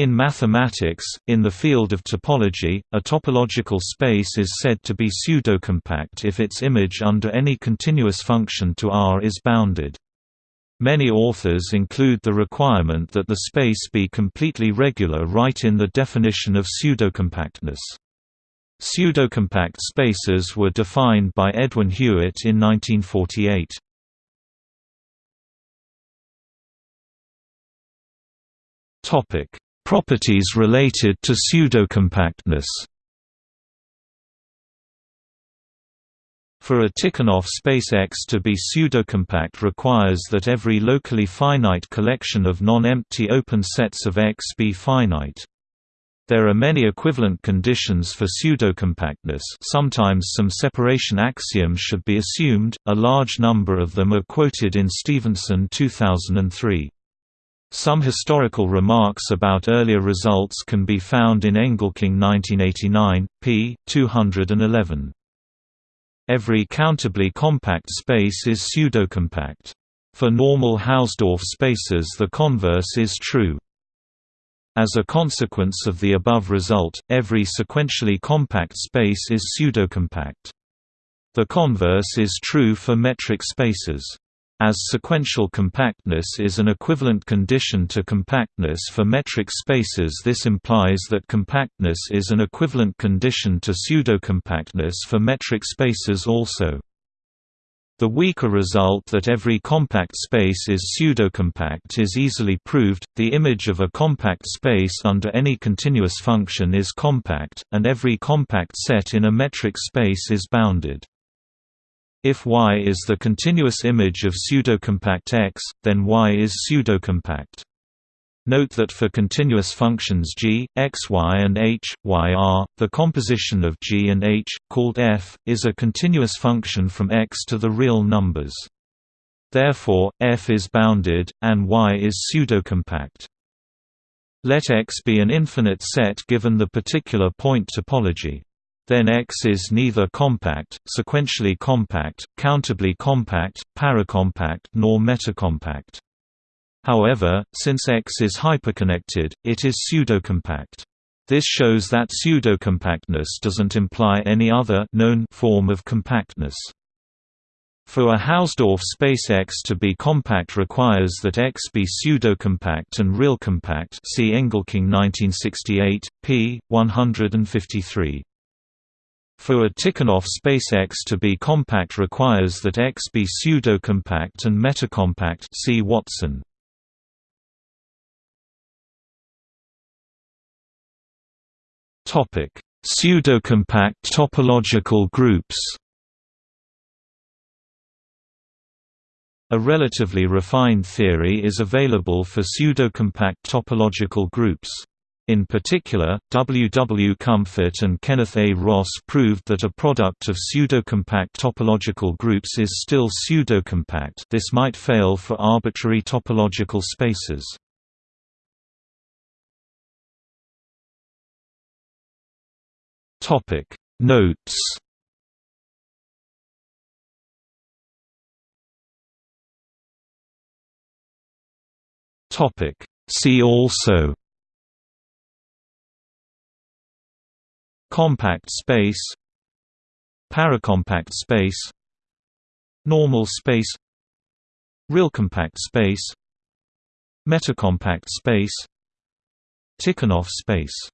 In mathematics, in the field of topology, a topological space is said to be pseudocompact if its image under any continuous function to R is bounded. Many authors include the requirement that the space be completely regular right in the definition of pseudocompactness. Pseudocompact spaces were defined by Edwin Hewitt in 1948. Topic: Properties related to pseudocompactness. For a Tikhonov space X to be pseudocompact requires that every locally finite collection of non-empty open sets of X be finite. There are many equivalent conditions for pseudocompactness sometimes some separation axioms should be assumed, a large number of them are quoted in Stephenson 2003. Some historical remarks about earlier results can be found in Engelking 1989, p. 211. Every countably compact space is pseudocompact. For normal Hausdorff spaces the converse is true. As a consequence of the above result, every sequentially compact space is pseudocompact. The converse is true for metric spaces. As sequential compactness is an equivalent condition to compactness for metric spaces this implies that compactness is an equivalent condition to pseudocompactness for metric spaces also. The weaker result that every compact space is pseudocompact is easily proved. The image of a compact space under any continuous function is compact, and every compact set in a metric space is bounded. If Y is the continuous image of pseudocompact X, then Y is pseudocompact. Note that for continuous functions g, x, y and h, y r, the composition of g and h, called f, is a continuous function from x to the real numbers. Therefore, f is bounded, and y is pseudocompact. Let X be an infinite set given the particular point topology then X is neither compact, sequentially compact, countably compact, paracompact nor metacompact. However, since X is hyperconnected, it is pseudocompact. This shows that pseudocompactness doesn't imply any other known form of compactness. For a Hausdorff space X to be compact requires that X be pseudocompact and real compact. See Engelking 1968, p. 153. For a Tikhonov space X to be compact requires that X be pseudocompact and metacompact see Watson. Topic: Pseudocompact topological groups. A relatively refined theory is available for pseudocompact topological groups. In particular, W. W. Comfort and Kenneth A. Ross proved that a product of pseudocompact topological groups is still pseudocompact this might fail for arbitrary topological spaces. Notes See also Compact space. Paracompact space. Normal space. Real compact space. Metacompact space. Tikhonov space